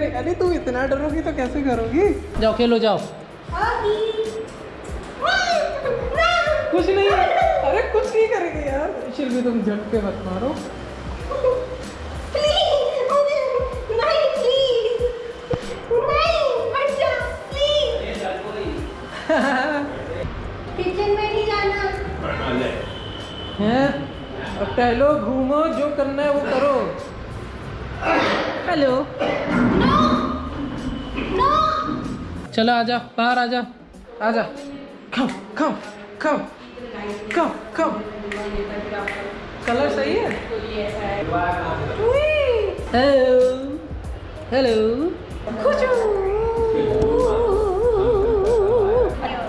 अरे कुछ नहीं करे अरे तू इतना डरोगी तो कैसे करोगी? जाओ खेलो जाओ। कुछ नहीं। अरे कुछ नहीं करेगी यार। शिल्पी तुम झटके मत मारो। किचन में नहीं जाना। हैं? अब टहलो घूमो जो करना है वो करो। हेलो। चलो आजा बाहर आजा आजा खाओ खाओ खाओ खाओ खाओ कलर सही है? हेलो हेलो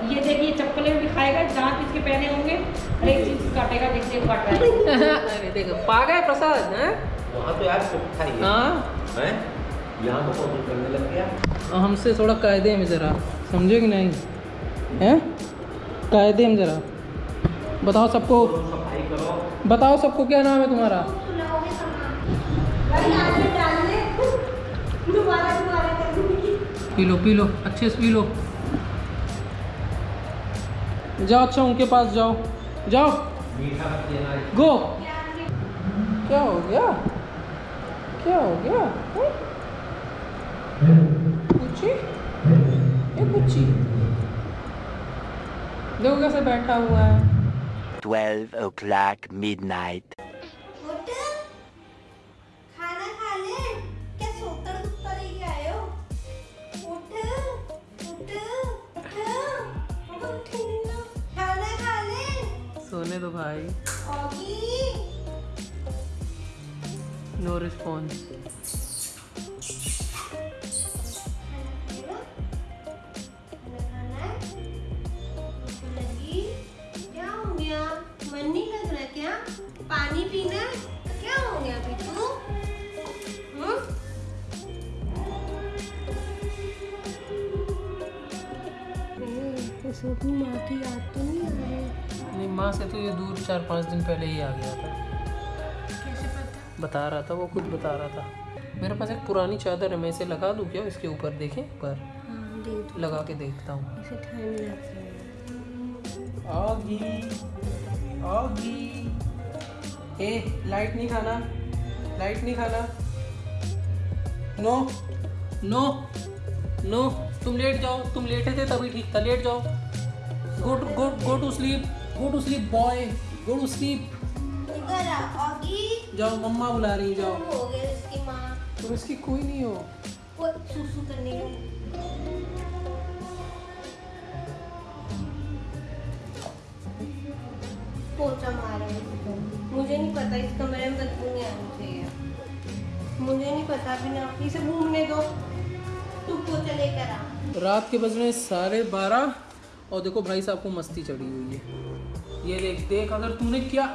ये देखिए चप्पलें भी खाएगा दांत इसके पहने होंगे हर एक चीज़ काटेगा देखते काट रहा है। अरे देखो पागा है प्रसाद हैं? वहाँ तो यार हाँ। हैं। यहाँ तो फ़ोटो करने लग गया। हमसे थोड़ा कायदे में ज़रा। समझे कि नहीं? हैं? कायदे में ज़रा। बताओ सबको। बताओ सबको क्या नाम है तुम्हारा? पी लो पी लो। अच्छे से पी लो। जाओ अच्छा उनके पास जाओ। जाओ। गो। क्या हो गया? क्या हो गया? हैं? ये कुची देखो कैसे बैठा हुआ है। 12 o'clock midnight. उठ खाना खा ले क्या सोतर दुखता लेके आए हो? उठ उठ उठ उठ खाना खा ले सोने दो भाई। नो रिस्पॉन्स इसे अपनी माँ की याद तो नहीं आ रही? नहीं माँ से तो ये दूर चार पाँच दिन पहले ही आ गया था। कैसे पता? बता रहा था वो खुद बता रहा था। मेरे पास एक पुरानी चादर है मैं इसे लगा दूँ क्या? इसके ऊपर देखें पर हाँ दे दो। लगा के देखता हूँ। इसे ठंड लग रही है। आगी आगी। ए लाइट नहीं खाना लाइट नहीं खाना। नो नो नो तुम लेट जाओ तुम लेटे थे तभी ठीक था लेट जाओ। Go to go go to sleep go to sleep boy go to sleep इधर आ ऑगी जाओ मम्मा बुला रही जाओ। हो गए उसकी माँ। तुम इसकी कोई नहीं हो। वो सुसु करने पोचा मारा है मुझे नहीं पता इस कमरे में बदबू नहीं आनी चाहिए। मुझे नहीं पता बिना इसे घूमने दो। तू पोचा लेकर आ। रात के बज रहे साढ़े बारह। और देखो भाई साहब को मस्ती चढ़ी हुई है। ये देख देख अगर तूने क्या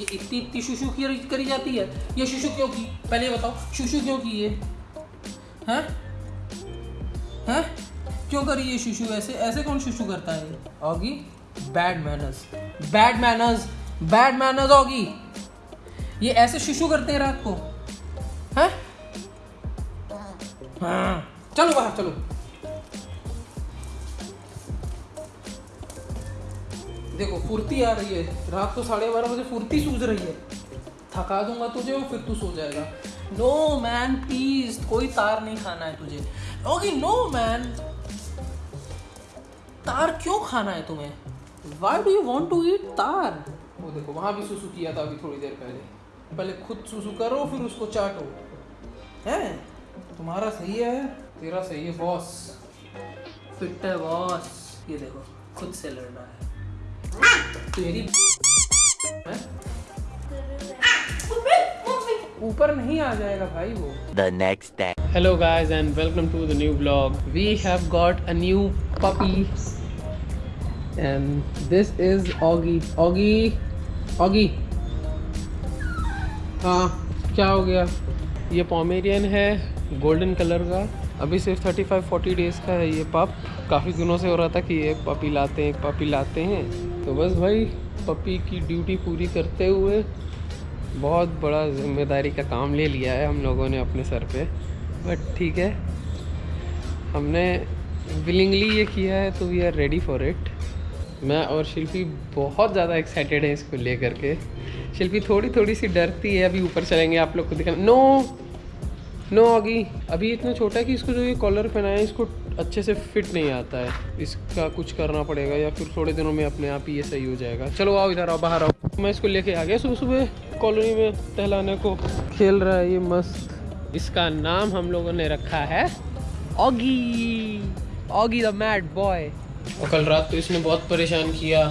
ये इतनी इतनी शुशु की करी जाती है? ये शुशु क्यों की? पहले बताओ, शुशु क्यों की ये? हैं? हैं? क्यों करी ये शुशु? ऐसे ऐसे कौन शुशु करता है? Oggy bad manners bad manners bad manners Oggy. ये ऐसे शुशु करते हैं रात को। हैं? हाँ। चलो बाहर, चलो। देखो, फुर्ती आ रही है। रात को साढ़े बारह बजे फुर्ती सूझ रही है। थका दूँगा तुझे और फिर तू सो जाएगा। नो मैन प्लीज़ कोई तार नहीं खाना है तुझे। ओके नो मैन तार क्यों खाना है तुम्हें? Why do you want to eat तार? वो देखो, वहाँ भी सुसु किया था अभी थोड़ी देर पहले। पहले खुद सुसु करो, फिर उसको चाटो। है? तुम्हारा सही है, तेरा सही है बॉस फिट है बॉस ये देखो, खुद से लड़ रहा है। तेरी ऊपर नहीं आ जाएगा भाई वो। The next day hello guys and welcome to the new blog we have got a new puppy and this is Oggy Oggy Oggy हाँ क्या हो गया? ये पॉमेरियन है गोल्डन कलर का। अभी सिर्फ़ 35-40 डेज़ का है ये पप काफ़ी दिनों से हो रहा था कि एक पपी लाते हैं एक पपी लाते हैं। तो बस भाई पपी की ड्यूटी पूरी करते हुए बहुत बड़ा ज़िम्मेदारी का काम ले लिया है हम लोगों ने अपने सर पे। बट ठीक है, हमने विलिंगली ये किया है तो we are ready for it मैं और शिल्पी बहुत ज़्यादा एक्साइटेड है इसको लेकर के। शिल्पी थोड़ी थोड़ी सी डरती है, अभी ऊपर चलेंगे, आप लोग को दिखा नो नो अगी अभी इतना छोटा है कि इसको जो ये कॉलर पहनाया है, इसको अच्छे से फिट नहीं आता है। इसका कुछ करना पड़ेगा या फिर थोड़े दिनों में अपने आप ही ये सही हो जाएगा। चलो आओ इधर आओ, बाहर आओ। मैं इसको लेके आ गया सुबह सुबह कॉलोनी में टहलाने को। खेल रहा है ये मस्त। इसका नाम हम लोगों ने रखा है Oggy Oggy the mad boy और कल रात तो इसने बहुत परेशान किया।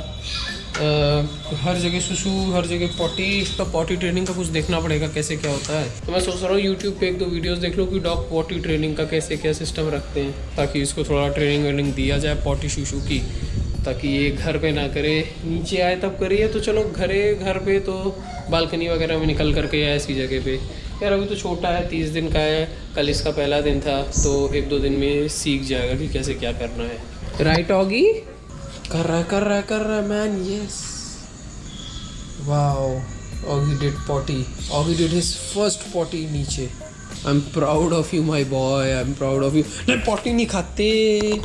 हर जगह सुसु, हर जगह पॉटी इसका पॉटी ट्रेनिंग का कुछ देखना पड़ेगा, कैसे क्या होता है। तो मैं सोच रहा हूँ यूट्यूब पे एक दो वीडियोस देख लो कि डॉग पॉटी ट्रेनिंग का कैसे, क्या सिस्टम रखते हैं, ताकि इसको थोड़ा ट्रेनिंग वेनिंग दिया जाए पॉटी शुशु की, ताकि ये घर पे ना करे, नीचे आए तब करिए तो चलो घरे, घर पे तो बालकनी वगैरह में निकल करके या ऐसी जगह पे। यार अभी तो छोटा है, तीस दिन का है, कल इसका पहला दिन था तो एक दो दिन में सीख जाएगा कि कैसे क्या करना है। राइट ऑगी कर रहा है कर रहा है कर रहा है man yes wow Oggy did potty Oggy did his first potty नीचे I am proud of you my boy I am proud of you नहीं पॉटी नहीं खाते.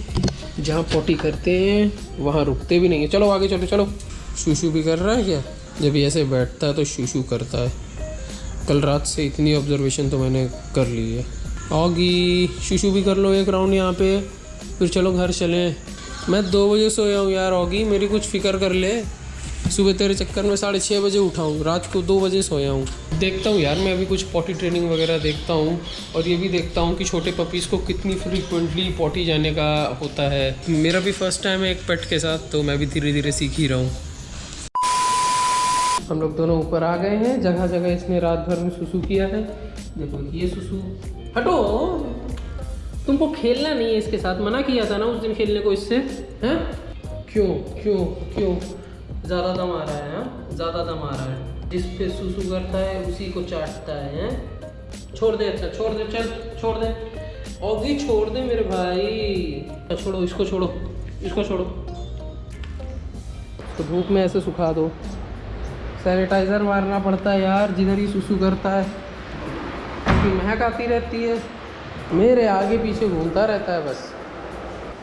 जहाँ पॉटी करते हैं, वहाँ रुकते भी नहीं है. चलो, आगे चलो चलो. शूशू भी कर रहा है क्या? जब ऐसे बैठता है तो शूशू करता है. कल रात से इतनी ऑब्जर्वेशन तो मैंने कर ली है. ऑगी शूशू भी कर लो एक राउंड यहाँ पे. फिर चलो, घर चलें. मैं दो बजे सोया हूँ यार ऑगी मेरी कुछ फ़िक्र कर ले। सुबह तेरे चक्कर में साढ़े छः बजे उठा हूँ, रात को दो बजे सोया हूँ। देखता हूँ यार, मैं अभी कुछ पॉटी ट्रेनिंग वगैरह देखता हूँ, और ये भी देखता हूँ कि छोटे पपीज़ को कितनी फ्रिक्वेंटली पॉटी जाने का होता है। मेरा भी फ़र्स्ट टाइम है एक पेट के साथ तो मैं भी धीरे धीरे सीख ही रहा हूँ। हम लोग दोनों ऊपर आ गए हैं जगह जगह इसने रात भर में सुसु किया है। देखो ये सुसु हटो! तुमको खेलना नहीं है इसके साथ। मना किया था ना उस दिन खेलने को इससे? हैं? क्यों? क्यों? क्यों? ज़्यादा दम आ रहा है हाँ? ज़्यादा दम आ रहा है। जिस पे सुसु करता है उसी को चाटता है हैं? छोड़ दे अच्छा छोड़ दे चल छोड़ दे। ओगी छोड़ दे मेरे भाई। अच्छा, छोड़ो इसको छोड़ो इसको छोड़ो। तो धूप में ऐसे सुखा दो। सैनिटाइज़र मारना पड़ता है यार जिधर ही सुसु करता है। महक आती रहती है। मेरे आगे पीछे घूमता रहता है बस।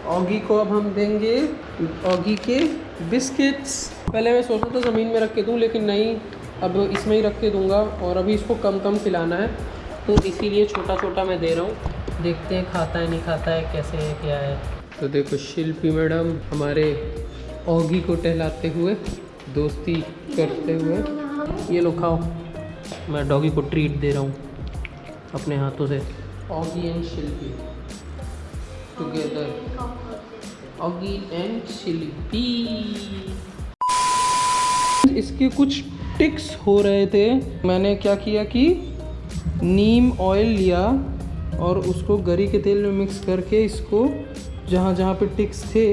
ऑगी को अब हम देंगे, ऑगी के बिस्किट्स। पहले मैं सोचा था ज़मीन में रख के दूँ, लेकिन नहीं, अब इसमें ही रख के दूँगा और अभी इसको कम कम खिलाना है। तो इसीलिए छोटा छोटा मैं दे रहा हूँ। देखते हैं खाता है, नहीं खाता है, कैसे है, क्या है। तो देखो शिल्पी मैडम हमारे ऑगी को टहलाते हुए, दोस्ती करते हुए। ये लो खाओ। मैं डॉगी को ट्रीट दे रहा हूँ, अपने हाथों से। Oggy and Shilpi together Oggy and Shilpi इसके कुछ टिक्स हो रहे थे। मैंने क्या किया कि नीम ऑयल लिया और उसको गरी के तेल में मिक्स करके इसको जहाँ जहाँ पे टिक्स थे,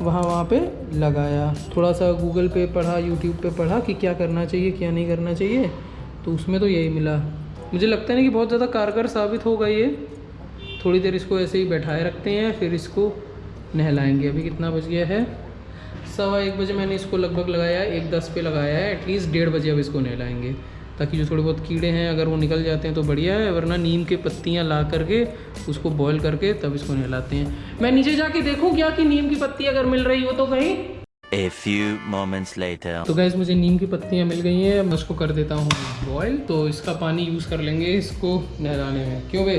वहाँ वहाँ पे लगाया। थोड़ा सा गूगल पे पढ़ा यूट्यूब पे पढ़ा कि क्या करना चाहिए, क्या नहीं करना चाहिए। तो उसमें तो यही मिला। मुझे लगता है ना कि बहुत ज़्यादा कारगर साबित होगा ये। थोड़ी देर इसको ऐसे ही बैठाए रखते हैं, फिर इसको नहलाएँगे। अभी कितना बज गया है? सवा एक बजे मैंने इसको लगभग लगाया है एक दस पे लगाया है। एटलीस्ट डेढ़ बजे अब इसको नहलाएँगे, ताकि जो थोड़े बहुत कीड़े हैं, अगर वो निकल जाते हैं तो बढ़िया है, वरना नीम के पत्तियाँ ला करके उसको बॉईल करके तब इसको नहलाते हैं। मैं नीचे जाके देखूँ क्या कि नीम की पत्ती अगर मिल रही हो तो कहीं? A few moments later. तो गैस मुझे नीम की पत्तियाँ मिल गई हैं मैं उसको कर देता हूँ बॉयल तो इसका पानी यूज़ कर लेंगे इसको नहलाने में। क्यों बे?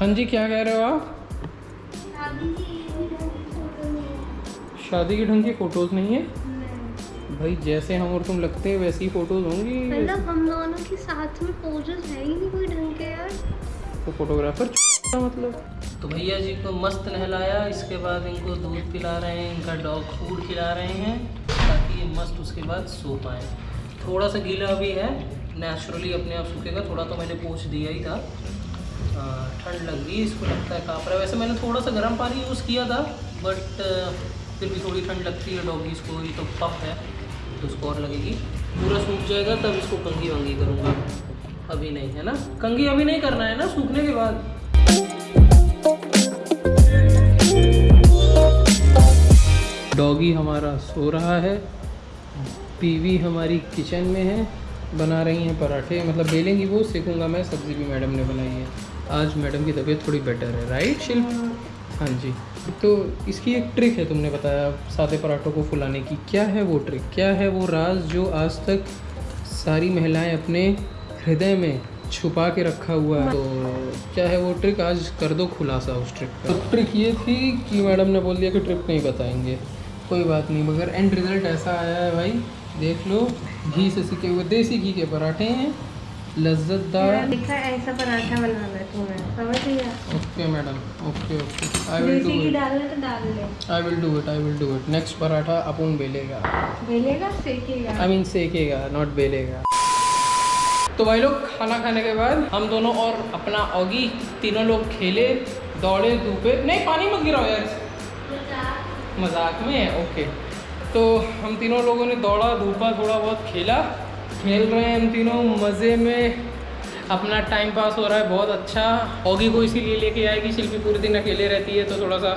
हाँ जी क्या कह रहे हो आप? शादी की ढंग की फ़ोटोज़ नहीं है? भाई जैसे हम और तुम लगते हैं वैसी फ़ोटोज़ होंगी। मतलब हम दोनों के साथ में पोजेस है ही नहीं कोई ढंग के यार। तो फोटोग्राफर मतलब? तो भैया जी को मस्त नहलाया, इसके बाद इनको दूध पिला रहे हैं, इनका डॉग फ़ूड खिला रहे हैं, ताकि ये मस्त उसके बाद सो पाए। थोड़ा सा गीला भी है नेचुरली अपने आप सूखेगा, थोड़ा तो मैंने पोछ दिया ही था। ठंड लग गई, इसको लगता है काँप रहा है। वैसे मैंने थोड़ा सा गर्म पानी यूज़ किया था बट फिर भी थोड़ी ठंड लगती है डॉगीज़ को, ये तो पफ है तो उसको और लगेगी। पूरा सूख जाएगा, तब इसको कंगी वंगी करूँगा। अभी नहीं, है ना? कंगी अभी नहीं करना है ना, सूखने के बाद? डॉगी हमारा सो रहा है। पीवी हमारी किचन में है, बना रही हैं पराठे। मतलब बेलेंगी वो सीखूँगा मैं, सब्ज़ी भी मैडम ने बनाई है। आज मैडम की तबीयत थोड़ी बेटर है राइट शिल्प? हाँ जी। तो इसकी एक ट्रिक है तुमने बताया, सादे पराठों को फुलाने की। क्या है वो ट्रिक क्या है वो राज जो आज तक सारी महिलाएँ अपने हृदय में छुपा के रखा हुआ है? तो क्या है वो ट्रिक आज कर दो खुलासा उस ट्रिक का। तो ट्रिक ये थी कि मैडम ने बोल दिया कि ट्रिक नहीं बताएँगे। कोई बात नहीं मगर एंड रिज़ल्ट ऐसा आया है भाई देख लो घी से सीखे हुए देसी घी के पराठे हैं लज्जतदार लिखा ऐसा पराठा बनाना है तुम्हें समझ लिया okay madam okay okay I will do it डालना तो डाल ले। I will do it I will do it next paratha अपन बेलेगा। बेलेगा सेकेगा? आई मीन सेकेगा नॉट बेलेगा। तो भाई लोग खाना खाने के बाद हम दोनों और अपना ऑगी तीनों लोग खेले दौड़े धूपे। नहीं पानी मत गिराओ यार। मज़ाक में है ओके तो हम तीनों लोगों ने दौड़ा, धूपा थोड़ा बहुत खेला, खेल रहे हैं हम तीनों, मज़े में अपना टाइम पास हो रहा है, बहुत अच्छा. ऑगी को इसीलिए लेके आएगी शिल्पी पूरे दिन अकेले रहती है तो थोड़ा सा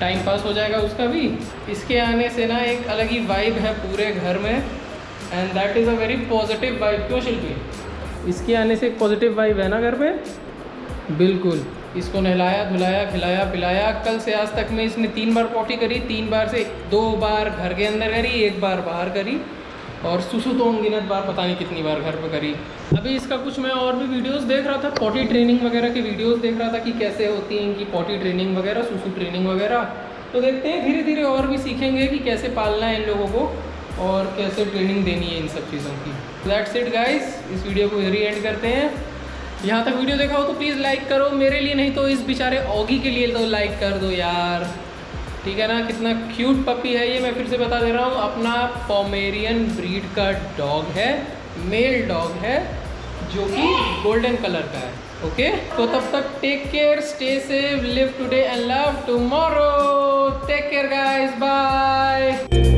टाइम पास हो जाएगा उसका भी. इसके आने से ना एक अलग ही वाइब है पूरे घर में and that is a very positive vibe क्यों शिल्पी? इसके आने से एक पॉजिटिव वाइब है ना घर पे? बिल्कुल. इसको नहलाया, धुलाया, खिलाया, पिलाया। कल से आज तक में इसने तीन बार पॉटी करी, तीन बार से दो बार घर के अंदर करी, एक बार बाहर करी। और सुसु तो अनगिनत बार पता नहीं कितनी बार घर पर करी। अभी इसका कुछ मैं और भी वीडियोस देख रहा था पॉटी ट्रेनिंग वगैरह की वीडियोस देख रहा था कि कैसे होती हैं इनकी पॉटी ट्रेनिंग वगैरह, सुसु ट्रेनिंग वगैरह। तो देखते हैं धीरे धीरे और भी सीखेंगे कि कैसे पालना है इन लोगों को और कैसे ट्रेनिंग देनी है इन सब चीज़ों की। दैट्स इट गाइस इस वीडियो को इधर एंड करते हैं। यहाँ तक वीडियो देखा हो तो प्लीज़ लाइक करो। मेरे लिए नहीं तो इस बेचारे ऑगी के लिए तो लाइक कर दो यार। ठीक है ना? कितना क्यूट पपी है ये। मैं फिर से बता दे रहा हूँ, अपना पॉमेरियन ब्रीड का डॉग है मेल डॉग है, जो कि गोल्डन कलर का है। ओके तो तब तक take care stay safe live today and love tomorrow take care guys bye